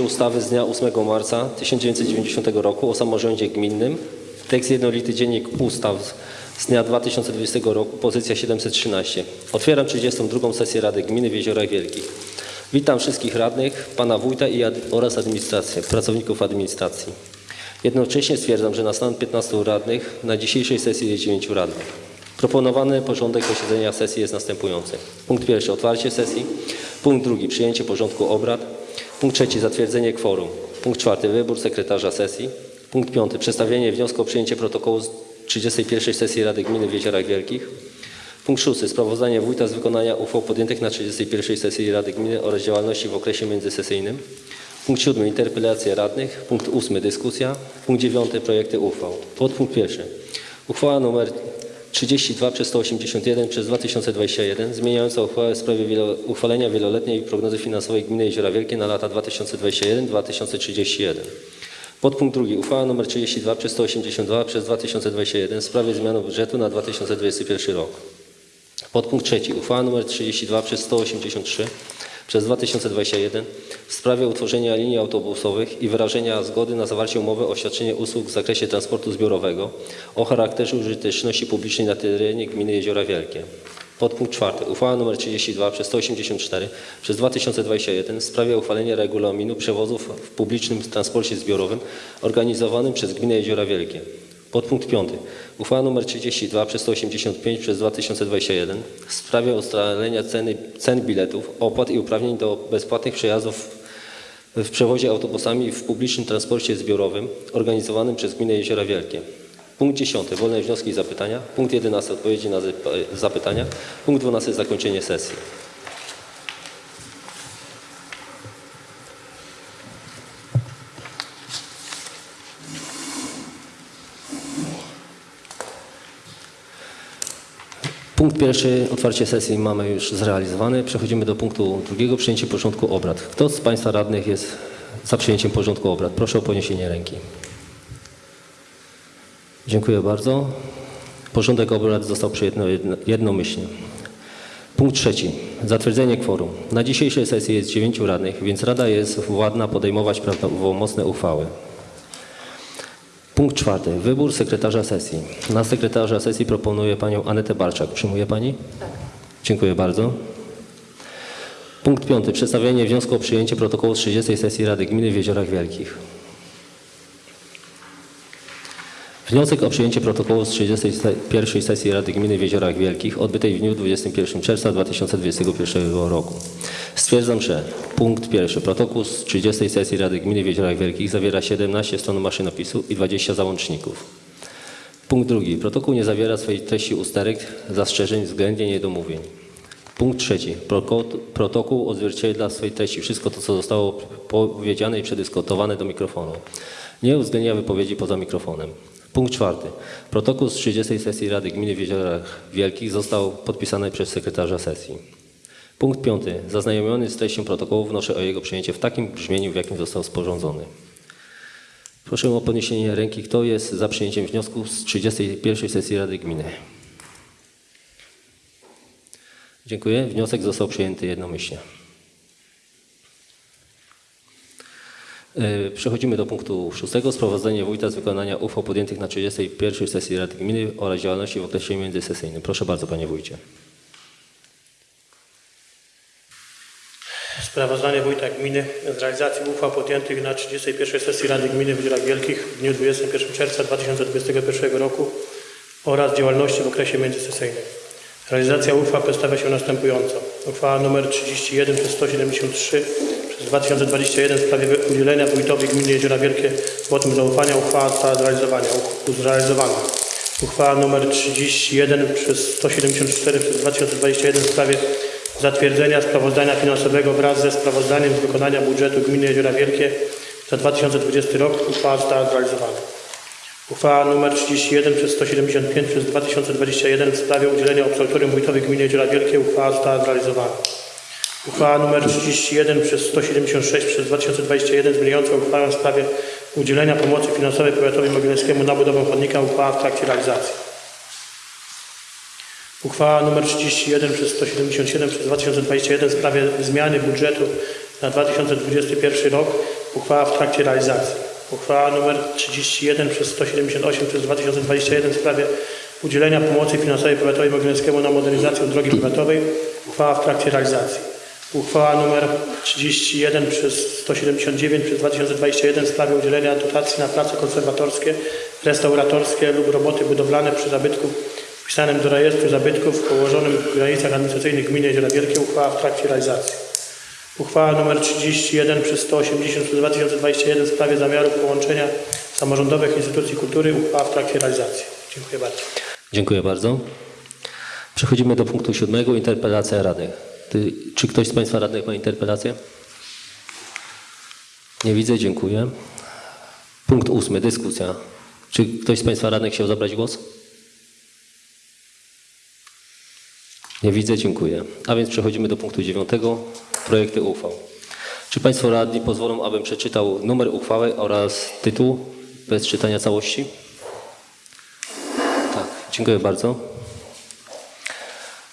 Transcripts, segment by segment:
ustawy z dnia 8 marca 1990 roku o samorządzie gminnym. Tekst jednolity dziennik ustaw z dnia 2020 roku, pozycja 713. Otwieram 32. sesję Rady Gminy w Jeziorach Wielkich. Witam wszystkich radnych, pana wójta i ad, oraz administrację, pracowników administracji. Jednocześnie stwierdzam, że na stan 15 radnych na dzisiejszej sesji jest 9 radnych. Proponowany porządek posiedzenia sesji jest następujący. Punkt pierwszy otwarcie sesji. Punkt drugi przyjęcie porządku obrad. Punkt trzeci zatwierdzenie kworum. Punkt czwarty wybór sekretarza sesji. Punkt piąty przedstawienie wniosku o przyjęcie protokołu z 31 sesji Rady Gminy w Jeziorach Wielkich. Punkt szósty sprawozdanie wójta z wykonania uchwał podjętych na 31 sesji Rady Gminy oraz działalności w okresie międzysesyjnym. Punkt siódmy interpelacja radnych. Punkt ósmy dyskusja. Punkt dziewiąty projekty uchwał. Podpunkt pierwszy. Uchwała nr 32 przez 181 przez 2021 zmieniająca uchwałę w sprawie wielo, uchwalenia wieloletniej prognozy finansowej Gminy Jeziora Wielkie na lata 2021-2031. Podpunkt drugi. Uchwała nr 32 przez 182 przez 2021 w sprawie zmiany budżetu na 2021 rok. Podpunkt trzeci. Uchwała nr 32 przez 183 przez 2021 w sprawie utworzenia linii autobusowych i wyrażenia zgody na zawarcie umowy o świadczenie usług w zakresie transportu zbiorowego o charakterze użyteczności publicznej na terenie gminy Jeziora Wielkie. Podpunkt czwarty. Uchwała nr 32 przez 184 przez 2021 w sprawie uchwalenia regulaminu przewozów w publicznym transporcie zbiorowym organizowanym przez gminę Jeziora Wielkie. Podpunkt piąty. Uchwała nr 32 przez 185 przez 2021 w sprawie ustalenia ceny, cen biletów, opłat i uprawnień do bezpłatnych przejazdów w przewozie autobusami w publicznym transporcie zbiorowym organizowanym przez gminę Jeziora Wielkie. Punkt 10. Wolne wnioski i zapytania. Punkt 11. Odpowiedzi na zap- zapytania. Punkt 12. Zakończenie sesji. Punkt pierwszy, otwarcie sesji mamy już zrealizowane. Przechodzimy do punktu drugiego, przyjęcie porządku obrad. Kto z Państwa radnych jest za przyjęciem porządku obrad? Proszę o podniesienie ręki. Dziękuję bardzo. Porządek obrad został przyjęty jedno- jednomyślnie. Punkt trzeci. Zatwierdzenie kworum. Na dzisiejszej sesji jest dziewięciu radnych, więc Rada jest władna podejmować prawomocne uchwały. Punkt czwarty. Wybór sekretarza sesji. Na sekretarza sesji proponuję panią Anetę Barczak. Przyjmuje pani? Tak. Dziękuję bardzo. Punkt piąty. Przedstawienie wniosku o przyjęcie protokołu z 30 sesji Rady Gminy w Jeziorach Wielkich. Wniosek o przyjęcie protokołu z 31 sesji Rady Gminy w Jeziorach Wielkich odbytej w dniu 21 czerwca 2021 roku. Stwierdzam, że punkt pierwszy. Protokół z 30 sesji Rady Gminy w Jeziorach Wielkich zawiera 17 stron maszynopisu i 20 załączników. Punkt drugi. Protokół nie zawiera swojej treści usterek, zastrzeżeń, względnie niedomówień. Punkt trzeci. Protokół odzwierciedla w swojej treści wszystko to, co zostało powiedziane i przedyskutowane do mikrofonu. Nie uwzględnia wypowiedzi poza mikrofonem. Punkt czwarty. Protokół z 30 sesji Rady Gminy w Jeziorach Wielkich został podpisany przez sekretarza sesji. Punkt piąty. Zaznajomiony z treścią protokołu wnoszę o jego przyjęcie w takim brzmieniu, w jakim został sporządzony. Proszę o podniesienie ręki. Kto jest za przyjęciem wniosku z 31 sesji Rady Gminy? Dziękuję. Wniosek został przyjęty jednomyślnie. E, Przechodzimy do punktu szóstego. Sprawozdanie wójta z wykonania uchwał podjętych na 31 sesji Rady Gminy oraz działalności w okresie międzysesyjnym. Proszę bardzo, panie wójcie. Sprawozdanie Wójta Gminy z realizacji uchwał podjętych na 31 sesji Rady Gminy w Jeziorach Wielkich w dniu 21 czerwca 2021 roku oraz działalności w okresie międzysesyjnym. Realizacja uchwał przedstawia się następująco. Uchwała nr 31 przez 173 przez 2021 w sprawie udzielenia wójtowi Gminy Jeziora Wielkie wotum zaufania. Uchwała została zrealizowana. zrealizowana. Uchwała nr 31 przez 174 przez 2021 w sprawie zatwierdzenia sprawozdania finansowego wraz ze sprawozdaniem z wykonania budżetu Gminy Jeziora Wielkie za 2020 rok. Uchwała została zrealizowana. Uchwała nr 31 przez 175 przez 2021 w sprawie udzielenia absolutorium wójtowi Gminy Jeziora Wielkie. Uchwała została zrealizowana. Uchwała nr 31 przez 176 przez 2021 zmieniająca uchwałę w sprawie udzielenia pomocy finansowej powiatowi mogilewskiemu na budowę chodnika. Uchwała w trakcie realizacji. Uchwała nr 31 przez 177 przez 2021 w sprawie zmiany budżetu na 2021 rok uchwała w trakcie realizacji. Uchwała nr 31 przez 178 przez 2021 w sprawie udzielenia pomocy finansowej powiatowi mogilewskiemu na modernizację drogi powiatowej. Uchwała w trakcie realizacji. Uchwała nr 31 przez 179 przez 2021 w sprawie udzielenia dotacji na prace konserwatorskie, restauratorskie lub roboty budowlane przy zabytku wpisanym do rejestru zabytków położonym w granicach administracyjnych gminy Jeziora Wielkie. Uchwała w trakcie realizacji. Uchwała nr 31 przez 180 przez 2021 w sprawie zamiaru połączenia samorządowych instytucji kultury. Uchwała w trakcie realizacji. Dziękuję bardzo. Dziękuję bardzo. Przechodzimy do punktu siódmego, interpelacja radnych. Ty, czy ktoś z Państwa radnych ma interpelację? Nie widzę, dziękuję. Punkt ósmy, dyskusja. Czy ktoś z Państwa radnych chciał zabrać głos? Nie widzę, dziękuję. A więc przechodzimy do punktu dziewiątego, projekty uchwał. Czy Państwo radni pozwolą, abym przeczytał numer uchwały oraz tytuł bez czytania całości? Tak, dziękuję bardzo.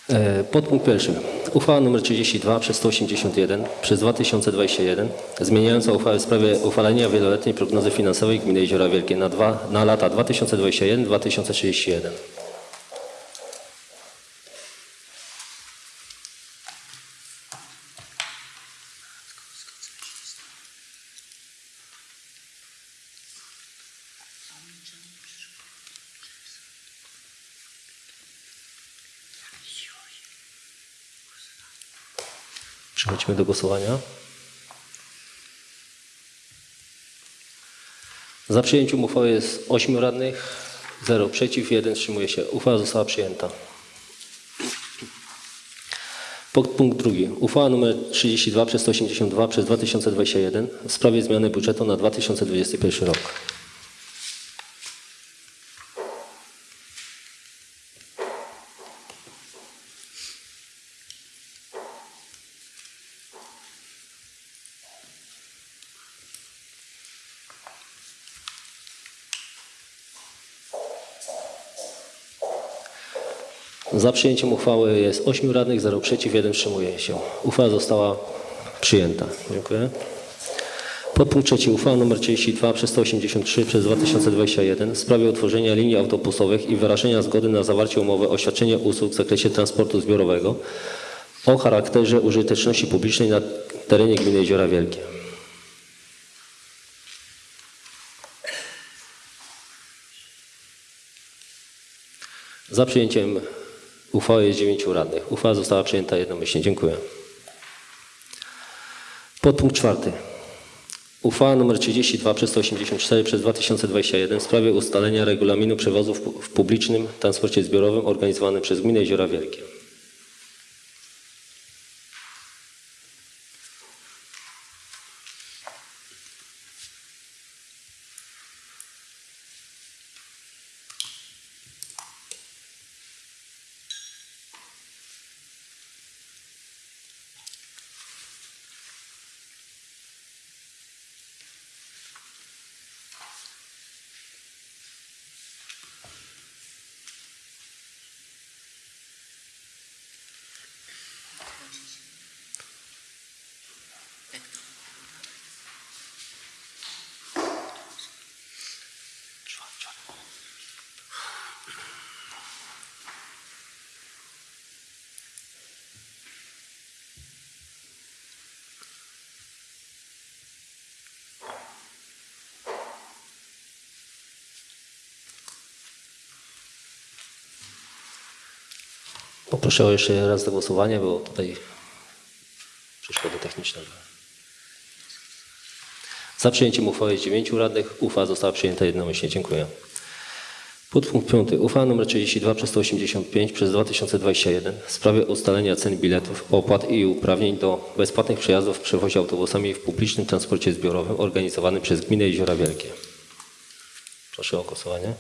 E, Podpunkt pierwszy. Uchwała nr 32 przez 181 przez 2021 zmieniająca uchwałę w sprawie uchwalenia wieloletniej prognozy finansowej Gminy Jeziora Wielkie na, dwa, na lata 2021-2031. Przechodzimy do głosowania. Za przyjęciem uchwały jest 8 radnych, 0 przeciw, 1 wstrzymuje się. Uchwała została przyjęta. Punkt drugi. Uchwała nr 32 przez 182 przez 2021 w sprawie zmiany budżetu na 2021 rok. Za przyjęciem uchwały jest 8 radnych, 0 przeciw, 1 wstrzymuje się. Uchwała została przyjęta. Dziękuję. Podpunkt trzeci. Uchwała nr 32 przez 183 przez 2021 w sprawie utworzenia linii autobusowych i wyrażenia zgody na zawarcie umowy o świadczenie usług w zakresie transportu zbiorowego o charakterze użyteczności publicznej na terenie gminy Jeziora Wielkie. Za przyjęciem uchwały jest 9 radnych. Uchwała została przyjęta jednomyślnie. Dziękuję. Podpunkt czwarty. Uchwała nr 32 przez 184 przez 2021 w sprawie ustalenia regulaminu przewozów w publicznym transporcie zbiorowym organizowanym przez Gminę Jeziora Wielkie. Poproszę o jeszcze raz do głosowania, bo tutaj przeszkody techniczne. Za przyjęciem uchwały 9 radnych. Uchwała została przyjęta jednomyślnie. Dziękuję. Podpunkt 5. Uchwała nr 32 przez 185 przez 2021 w sprawie ustalenia cen biletów, opłat i uprawnień do bezpłatnych przejazdów w przewozie autobusami w publicznym transporcie zbiorowym organizowanym przez Gminę Jeziora Wielkie. Proszę o głosowanie.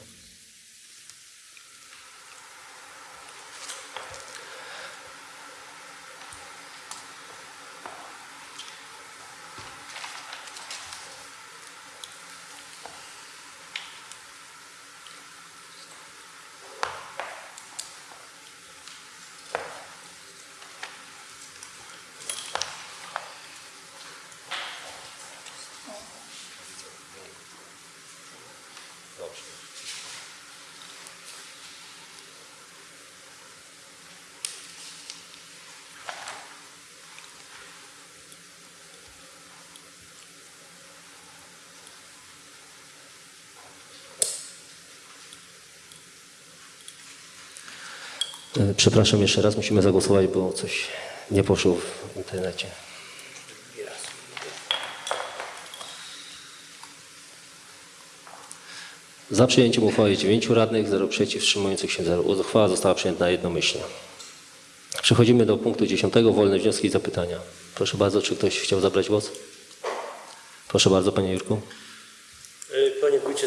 Przepraszam jeszcze raz, musimy zagłosować, bo coś nie poszło w internecie. Za przyjęciem uchwały 9 radnych, 0 przeciw, wstrzymujących się 0. Uchwała została przyjęta jednomyślnie. Przechodzimy do punktu 10. Wolne wnioski i zapytania. Proszę bardzo, czy ktoś chciał zabrać głos? Proszę bardzo, panie Jurku.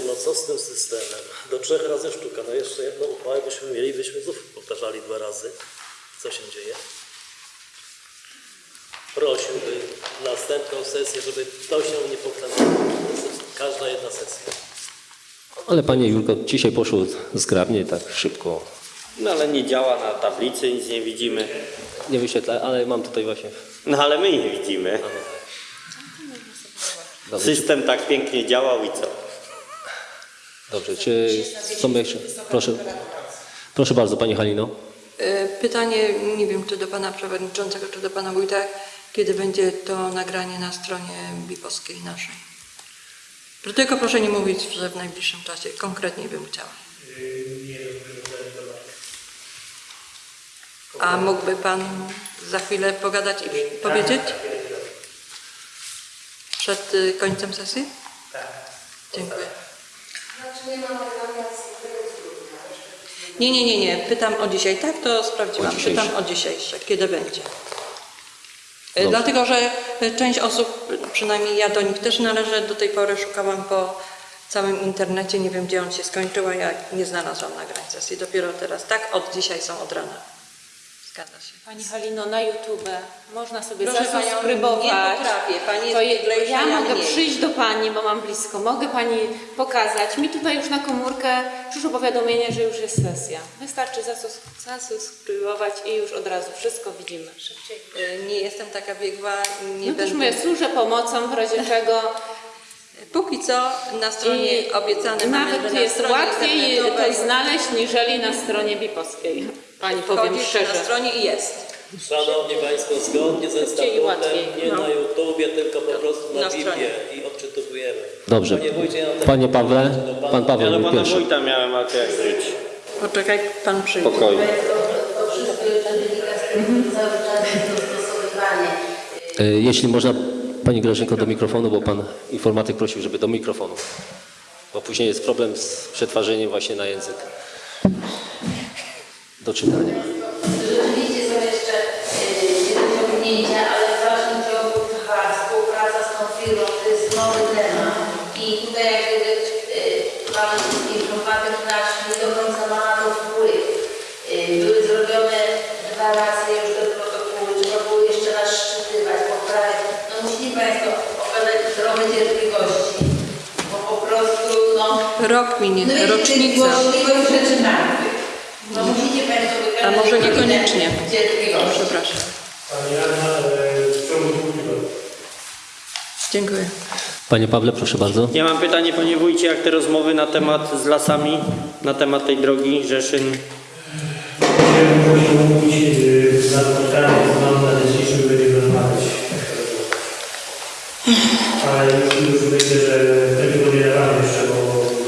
No co z tym systemem? Do trzech razy sztuka. No jeszcze jedną uchwałę byśmy mieli, byśmy znów powtarzali dwa razy. Co się dzieje? Prosiłbym następną sesję, żeby to się nie powtarzało. Każda jedna sesja. Ale panie Jurko, dzisiaj poszło zgrabnie, tak szybko. No ale nie działa na tablicy, nic nie widzimy. Nie wyświetla, ale mam tutaj właśnie. No ale my nie widzimy. System tak pięknie działał i co? Dobrze, czy są jeszcze? Proszę, proszę bardzo, pani Halino. E, Pytanie, nie wiem czy do pana przewodniczącego, czy do pana wójta, kiedy będzie to nagranie na stronie bipowskiej naszej. Tylko proszę nie mówić, że w najbliższym czasie, konkretnie bym chciała. A mógłby pan za chwilę pogadać i powiedzieć? Przed y, końcem sesji? Tak. Dziękuję. Nie, nie, nie, nie. Pytam o dzisiaj. Tak, to sprawdziłam. O. Pytam o dzisiejsze. Kiedy będzie? E, Dobrze. Dlatego, że e, część osób, przynajmniej ja do nich też należę, do tej pory szukałam po całym internecie. Nie wiem, gdzie on się skończył, a ja nie znalazłam nagrań sesji. Dopiero teraz. Tak, od dzisiaj są od rana. Zgadza się. Pani Halino, na YouTube można sobie Proszę panią, zasubskrybować. nie potrafię. Pani jest to je- bieglejsza, ja mogę mniej. przyjść do Pani, bo mam blisko. Mogę Pani pokazać. Mi tutaj już na komórkę przyszło powiadomienie, że już jest sesja. Wystarczy zasus- zasubskrybować i już od razu wszystko widzimy szybciej. E, Nie jestem taka biegła. Nie No też będę... mówię, służę pomocą w razie czego. Póki co na stronie I obiecane mamy, że nawet na jest stronie łatwiej to znaleźć, niżeli na stronie bipowskiej. Pani powiem szczerze. na stronie i jest. Szanowni Państwo, zgodnie ze statutem, nie No. na YouTubie, tylko po prostu na, Na i odczytujemy. Dobrze. Panie Panie Pawle, pan Paweł Ja do pana pierwszy. wójta miałem żyć. Poczekaj, pan przyjdzie. Spokojnie. Dostosowywanie. E, Jeśli można, Pani Grażynko, do mikrofonu, bo Pan informatyk prosił, żeby do mikrofonu. Bo później jest problem z przetwarzeniem właśnie na język. Do czytania. Rzeczywiście są jeszcze e, niedociągnięcia, ale w dalszym ciągu trwa współpraca z tą firmą, to jest nowy temat. I tutaj jak gdyby e, pan informatyk nasz nie do końca ma na to wpływ. E, Były zrobione dwa razy już te protokoły, trzeba było jeszcze raz szczytywać, poprawiać. No musieli Państwo okazać trochę cierpliwości, bo po prostu no... Rok minie, No i rocznica. możliwość rzeczy martwych. No musicie A może niekoniecznie. Przepraszam. Dziękuję. Panie Pawle, proszę bardzo. Ja mam pytanie, panie wójcie, jak te rozmowy na temat z lasami, na temat tej drogi Rzeszyn. Chciałem prosić mówić na spotkaniu z Wami na dzisiejszym będziemy rozmawiać. Ale już, już myślę, że w tym tygodniu nie dawamy jeszcze, bo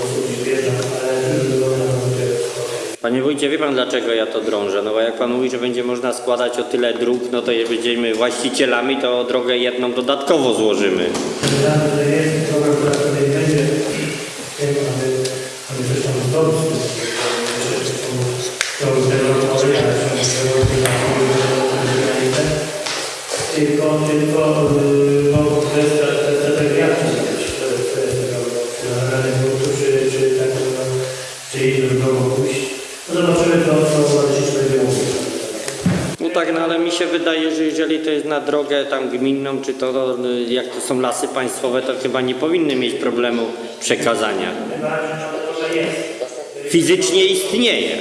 osób nie wiedzą, ale w tym tygodniu na pewno będzie spotkanie. Panie wójcie, wie pan dlaczego ja to drążę? No bo jak pan mówi, że będzie można składać o tyle dróg, no to jak będziemy właścicielami, to drogę jedną dodatkowo złożymy. Jest program, który tutaj będzie, aby, aby to jest na drogę tam gminną, czy to jak to są lasy państwowe, to chyba nie powinny mieć problemu przekazania. Fizycznie istnieje.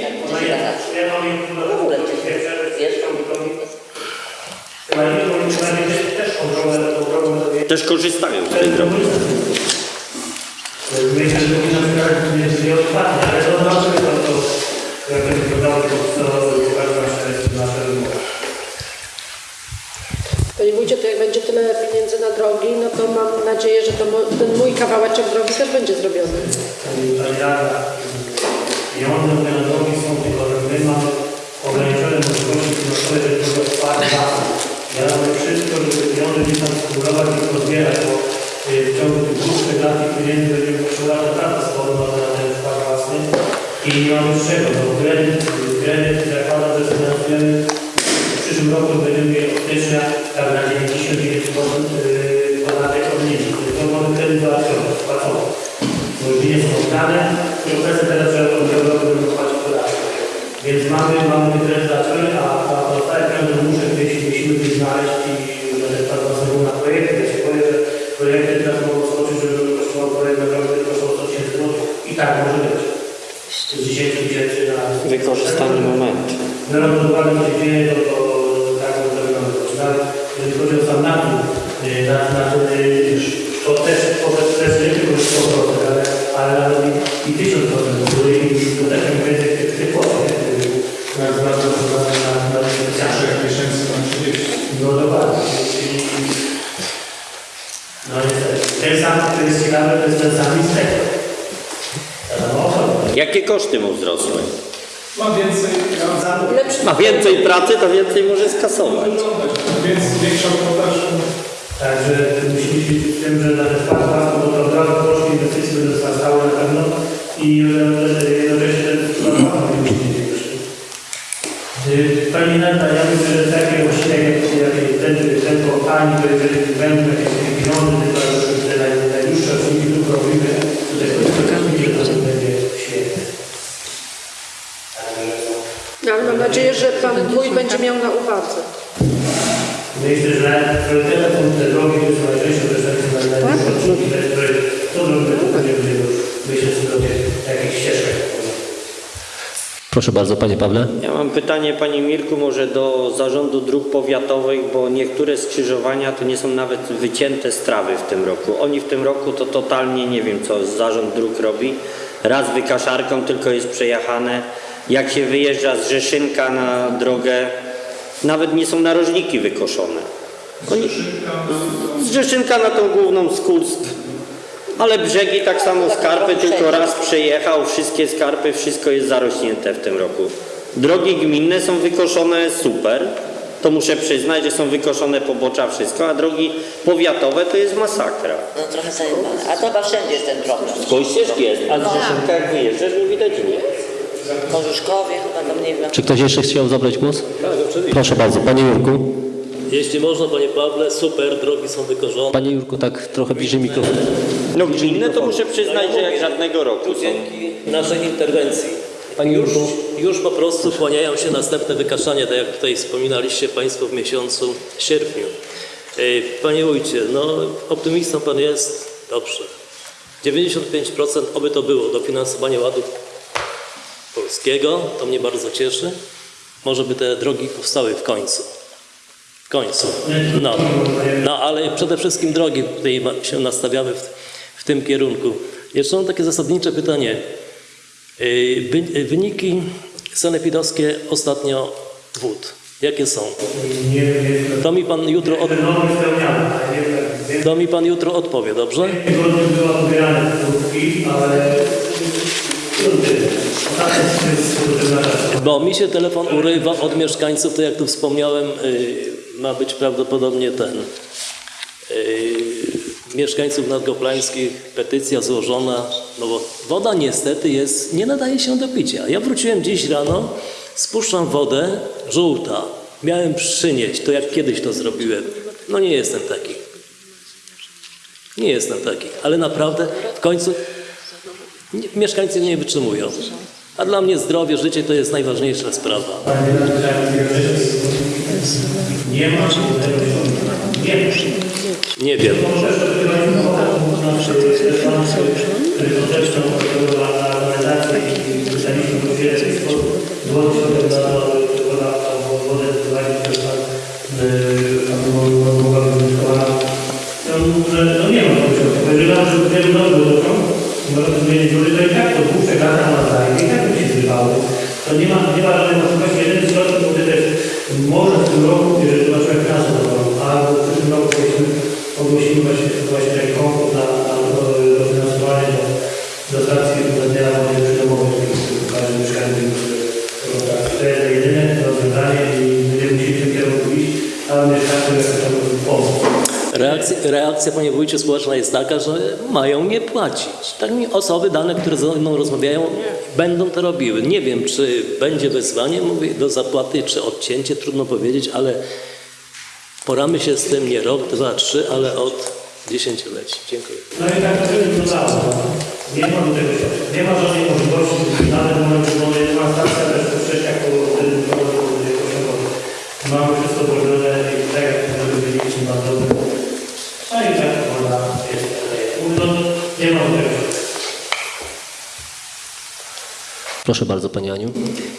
Też korzystają z tej drogi. Myślę, że powinno być nie odpadnie, ale to zobaczymy to, to jak będzie wyglądało, to co pokaże nasze, nasze wymowy. Panie wójcie, to jak będzie tyle pieniędzy na drogi, no to mam nadzieję, że to ten mój kawałeczek drogi też będzie zrobiony. Pani pieniądze na drogi są tylko, że my mamy ograniczone możliwości finansowe, żeby to własne. Ja robię wszystko, żeby pieniądze gdzieś tam skumulować i pozbierać, bo y, w ciągu tych dłuższych lat tych pieniędzy będziemy potrzebować naprawdę sporo na ten wkład własny i nie mamy z czego, bo kredyt, kredyt zakłada, że finansujemy w przyszłym roku będziemy mieli od stycznia na 99% załatwiony, spłacony. Bo już nie są oddane, procesy teraz trzeba płacić podatek. Więc mamy, mamy kredyt załatwiony, a, pozostałe pieniądze muszę gdzieś, musimy gdzieś znaleźć i na przykład na projekty. Ja się boję, że projekty teraz mogą skoczyć, żeby kosztował projekt naprawdę kosztował 100 tysięcy złotych. I tak może być. Z 10 tysięcy na Wykorzystany moment. Biorąc pod uwagę, co się dzieje, to, to tak to wygląda. Nawet jeżeli chodzi o sam y, na, na, y, to też i, i 1000%, bo to i to też nie będzie tych, tych kłopot, nie? Na, na, na, na, na, na, na, na, miesięcy tam 30. No dokładnie. No niestety. Ten sam, który jest ciekawy, to jest ten sam inspektor. Jakie koszty mu wzrosły? Ma więcej, Ma więcej pracy, to więcej może skasować. więc większą podaż. Także musimy się z tym, że na ten własny, bo to od razu koszty inwestycji będą wzrastały na pewno i e, jednocześnie. Y, Pani Neta, ja myślę, że takie właśnie jak ten, ten pani, to jeżeli będą jakieś pieniądze, naj- najdłuższe odcinki dróg robimy, to te krótkie że to będzie świetne. No, ale mam nadzieję, że Pan Wójt będzie miał na uwadze. Myślę, że priorytetem drogi, są też takie na to będzie będziemy myśleć sobie jakichś ścieżkach. Proszę bardzo, panie Pawle. Ja mam pytanie Panie Mirku może do Zarządu Dróg Powiatowych, bo niektóre skrzyżowania to nie są nawet wycięte z trawy w tym roku. Oni w tym roku to totalnie nie wiem co Zarząd Dróg robi. Raz wykaszarką tylko jest przejechane. Jak się wyjeżdża z Rzeszynka na drogę, nawet nie są narożniki wykoszone. Oni, z Rzeszynka na tą główną Skulsk. Ale brzegi tak samo skarpy, tylko raz przejechał, wszystkie skarpy, wszystko jest zarośnięte w tym roku. Drogi gminne są wykoszone super, to muszę przyznać, że są wykoszone pobocza, wszystko, a drogi powiatowe to jest masakra. No trochę zajebane. A to chyba wszędzie jest ten problem. Skąd ścieżki jest, a z Rzeszynka jak wyjeżdżasz nie widać nic. Korzuszkowie chyba tam nie wiem. Czy ktoś jeszcze chciał zabrać głos? Tak, oczywiście. Proszę bardzo, panie Jurku. Jeśli można, panie Pawle, super, drogi są wykorzone. Panie Jurku, tak trochę bliżej mikrofonu. No gminne to muszę przyznać, że jak żadnego roku są. Dzięki naszej interwencji. Panie Już, Jurku. już po prostu kłaniają się następne wykaszanie, tak jak tutaj wspominaliście Państwo w miesiącu sierpniu. Ej, Panie wójcie, no optymistą Pan jest, dobrze. 95% oby to było dofinansowanie ładu polskiego, to mnie bardzo cieszy. Może by te drogi powstały w końcu. W końcu. No, no ale przede wszystkim drogi tutaj się nastawiamy w, w tym kierunku. Jeszcze mam takie zasadnicze pytanie. Wy- yy, Wyniki sanepidowskie ostatnio wód. Jakie są? Nie To mi pan jutro, od, nie to mi pan jutro odpowie, dobrze? była pobierane próbki, ale trudny. Ostatnio jest trudny na czas. Bo mi się telefon urywa od mieszkańców, to jak tu wspomniałem, yy, ma być prawdopodobnie ten. Yy, mieszkańców nadgoplańskich, petycja złożona, no bo woda niestety jest, nie nadaje się do picia. Ja wróciłem dziś rano, spuszczam wodę, żółta. Miałem przynieść, to jak kiedyś to zrobiłem. No nie jestem taki. Nie jestem taki, ale naprawdę w końcu mieszkańcy nie wytrzymują. A dla mnie zdrowie, życie to jest najważniejsza sprawa. Nie ma Nie ma. Nie wiem. Dziury, to i tak to dłuższe lata na zajmie, i tak by się zrywały. To nie ma, nie ma żadnej możliwości. Jeden środek, który też może w tym roku, reakcja, panie wójcie, społeczna jest taka, że mają nie płacić. Tak mi osoby dane, które ze mną rozmawiają, będą to robiły. Nie wiem, czy będzie wezwanie mówię, do zapłaty, czy odcięcie, trudno powiedzieć, ale poramy się z tym nie rok, dwa, trzy, ale od dziesięcioleci. Dziękuję. No i tak. Nie ma. Nie ma żadnej możliwości, w momencie, Proszę bardzo, Pani Aniu.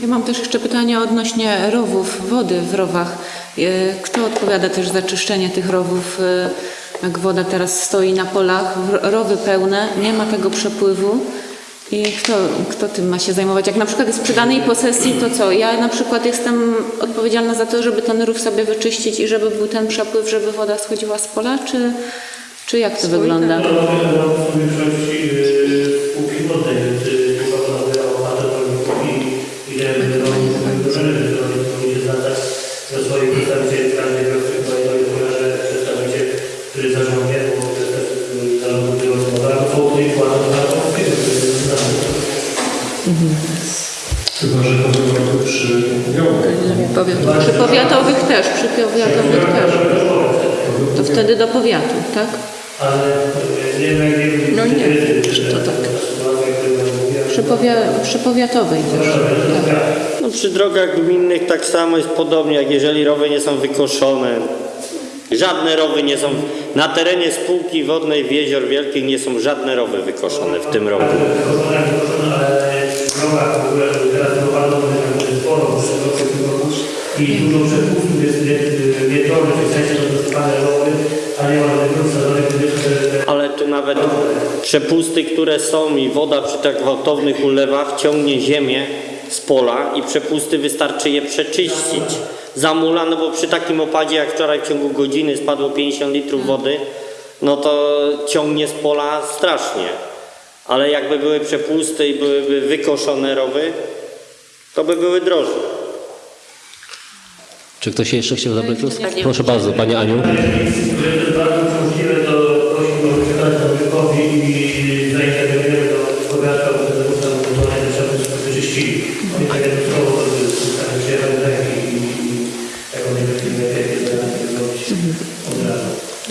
Ja mam też jeszcze pytanie odnośnie rowów, wody w rowach. E, Kto odpowiada też za czyszczenie tych rowów? e, Jak woda teraz stoi na polach, rowy pełne, nie ma tego przepływu. I kto, kto tym ma się zajmować? Jak na przykład jest przy danej posesji, to co? Ja na przykład jestem odpowiedzialna za to, żeby ten rów sobie wyczyścić i żeby był ten przepływ, żeby woda schodziła z pola, czy, czy jak to wygląda? Drogach gminnych tak samo jest podobnie, jak jeżeli rowy nie są wykoszone. Żadne rowy nie są, na terenie spółki wodnej w Jezior Wielkich nie są żadne rowy wykoszone w tym roku. i dużo rowy, a nie Ale tu nawet przepusty, które są i woda przy tak gwałtownych ulewach ciągnie ziemię z pola i przepusty wystarczy je przeczyścić. Zamula, no bo przy takim opadzie jak wczoraj w ciągu godziny spadło 50 litrów wody, no to ciągnie z pola strasznie. Ale jakby były przepusty i byłyby wykoszone rowy, to by były droższe. Czy ktoś jeszcze chciał zabrać głos? Proszę bardzo, Pani Aniu.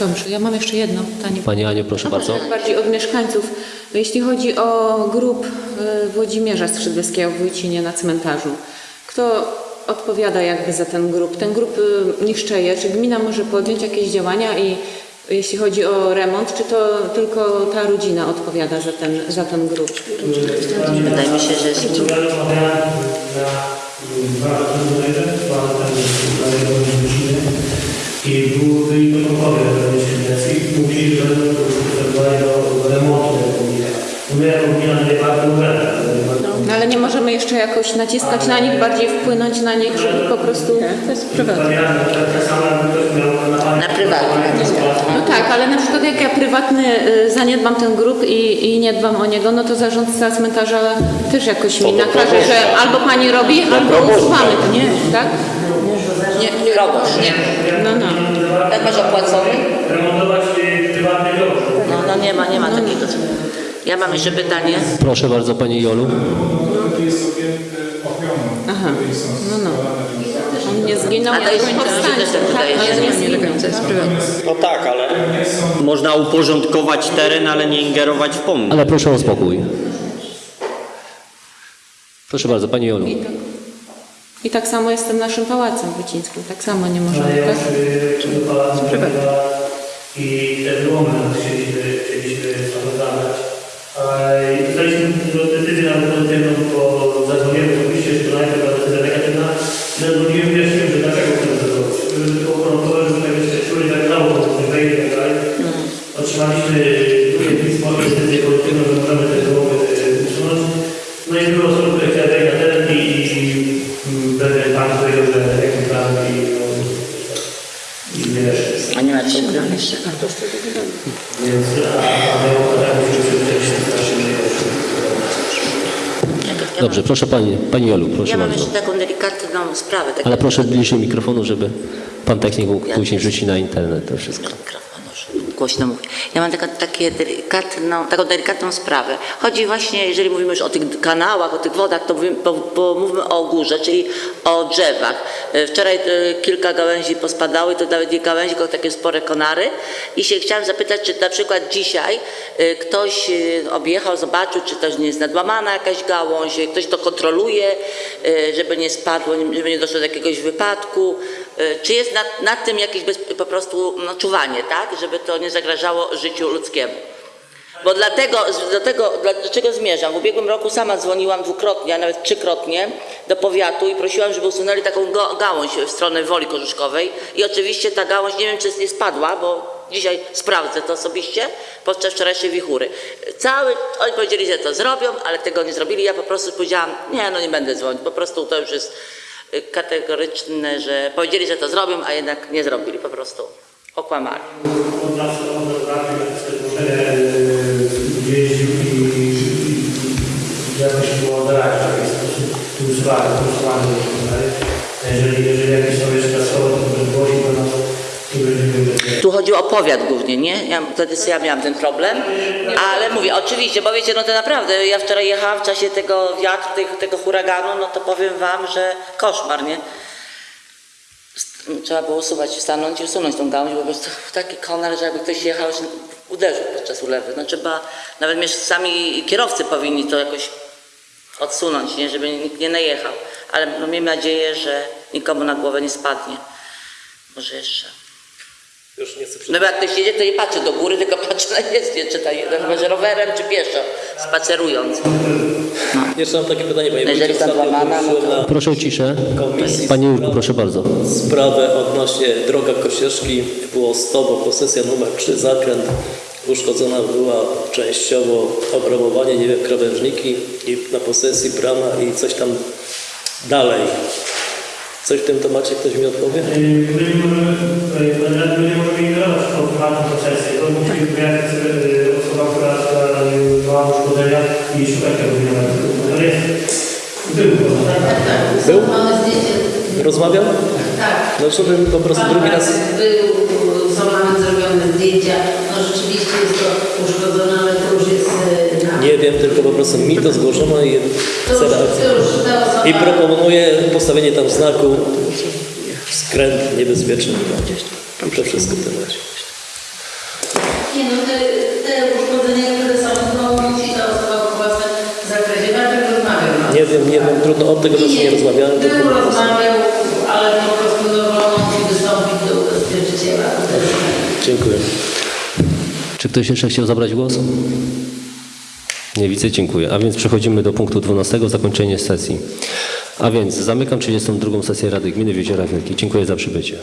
Dobrze, ja mam jeszcze jedno pytanie. Pani Aniu, proszę bardzo. Bardziej od mieszkańców. Jeśli chodzi o grup y, Włodzimierza Skrzydleskiego w Wójcinie na cmentarzu, kto odpowiada jakby za ten grup? Ten grup y, niszczeje. Czy gmina może podjąć jakieś działania i jeśli chodzi o remont, czy to tylko ta rodzina odpowiada za ten, za ten grup? Wydaje mi się, że jest dwa dwa temu, i były byli protokoły i mówili, że do remontu tego pomnika. My gmina nie bardzo. No, ale nie możemy jeszcze jakoś naciskać na nich, bardziej wpłynąć na nich, żeby po prostu... To jest prywatne. Tak na prywatne. No tak, ale na przykład jak ja prywatny y, zaniedbam ten grup i, i nie dbam o niego, no to zarządca cmentarza też jakoś mi nakaże, że albo pani robi, albo usuwamy to, nie? Tak? Nie, nie robisz, nie. No, no. Jak masz opłacony? remontować y, prywatny dom. No, no nie ma, nie ma takiego. Ja mam jeszcze pytanie. Proszę bardzo, Pani Jolu. Jest ochroną. Aha. No, no. On nie zginął, jest powstanie, tak. Ale zginął. No tak, ale można uporządkować teren, ale nie ingerować w pomnik. Ale proszę o spokój. Proszę bardzo, Pani Jolu. I tak, samo jest z tym naszym pałacem wycińskim, tak samo nie możemy, Ale ja tak? przygotować i te wyłomy chcieliśmy, chcieliśmy. I dostaliśmy decyzję nawet pozytywną, bo zadzwoniłem oczywiście, że to najpierw była decyzja negatywna. Zadzwoniłem wierzchnią, że dlaczego to zrobić. Żeby tak jeszcze tak dało, wejdzie i tak dalej. Otrzymaliśmy jeszcze. tak strasznie Ja- ja Dobrze, proszę Pani, Pani Jolu, proszę Ja mam bardzo. jeszcze taką delikatną sprawę. taką- Ale proszę bliżej mikrofonu, żeby Pan technik mógł później rzucić na internet to wszystko. Głośno. Ja mam taka, takie delikatną, taką delikatną sprawę. Chodzi właśnie, jeżeli mówimy już o tych kanałach, o tych wodach, to mówimy, bo, bo o górze, czyli o drzewach. E, Wczoraj e, kilka gałęzi pospadały, to nawet nie gałęzi, tylko takie spore konary. I się chciałam zapytać, czy na przykład dzisiaj e, ktoś objechał, zobaczył, czy też nie jest nadłamana jakaś gałąź, ktoś to kontroluje, żeby nie spadło, żeby nie doszło do jakiegoś wypadku. E, Czy jest nad, nad tym jakieś bez, po prostu no, czuwanie, tak? Żeby to nie zagrażało życiu ludzkiemu. Bo dlatego, do tego, do czego zmierzam? W ubiegłym roku sama dzwoniłam dwukrotnie, a nawet trzykrotnie do powiatu i prosiłam, żeby usunęli taką gałąź w stronę Woli Korzuszkowej. I oczywiście ta gałąź, nie wiem czy nie spadła, bo dzisiaj sprawdzę to osobiście podczas wczorajszej wichury. Cały, oni powiedzieli, że to zrobią, ale tego nie zrobili. Ja po prostu powiedziałam, nie, no nie będę dzwonić, po prostu to już jest y, kategoryczne, że powiedzieli, że to zrobią, a jednak nie zrobili, po prostu okłamali. Jakoś było w sposób usuwany i tak dalej. Jeżeli, Tu chodzi o powiat głównie, nie? Ja, wtedy ja miałam ten problem, ale mówię, oczywiście, bo wiecie, no to naprawdę, ja wczoraj jechałam w czasie tego wiatru, tego, tego huraganu, no to powiem wam, że koszmar, nie? Trzeba było usuwać, stanąć i usunąć tą gałąź, bo po prostu taki konar, że jakby ktoś jechał, uderzył podczas ulewy. No trzeba, nawet sami kierowcy powinni to jakoś odsunąć, nie? Żeby nikt nie najechał. Ale no, miejmy nadzieję, że nikomu na głowę nie spadnie. Może jeszcze. Już nie chcę No bo jak ktoś jedzie, to nie patrzy do góry, tylko patrzy na jezdnię, czy ta, no, chyba, że rowerem, czy pieszo, spacerując. Jeszcze mam takie pytanie, panie No jeżeli zadłamana, no na Proszę o ciszę. komisji Panie Jurku, proszę bardzo. sprawę odnośnie droga Kosieszki. Było 100, bo posesja numer 3, zakręt. Uszkodzona była częściowo obrabowanie, nie wiem, krawężniki i na posesji brama i coś tam dalej. Coś w tym temacie ktoś mi odpowie? My nie możemy, my nie możemy ignorować tą prywatną procesję. To musi wyjaśnić sobie osoba, która miała uszkodzenia i szukać tego wyjaśnienia. To jest, był to, tak? Był? Mamy zdjęcie. Rozmawiał? Tak. No żeby po prostu drugi raz... Był, nawet zrobione zdjęcia. No rzeczywiście jest to uszkodzone, ale to już jest e, na... Nie wiem, tylko po prostu mi to zgłoszono i chcę osoba... I proponuję postawienie tam znaku skręt niebezpieczny. I to wszystko w temacie. Nie no, te, te uszkodzenia, które są, no musi ta osoba po własnym zakresie. Najpierw rozmawiał. no. Nie wiem, nie wiem, trudno od tego czasu nie rozmawiałem. Był tylko- rozmawiał, Dziękuję. Czy ktoś jeszcze chciał zabrać głos? Nie widzę, dziękuję. A więc przechodzimy do punktu 12, zakończenie sesji. A więc zamykam 32. sesję Rady Gminy w Jeziorach Wielkich. Dziękuję za przybycie.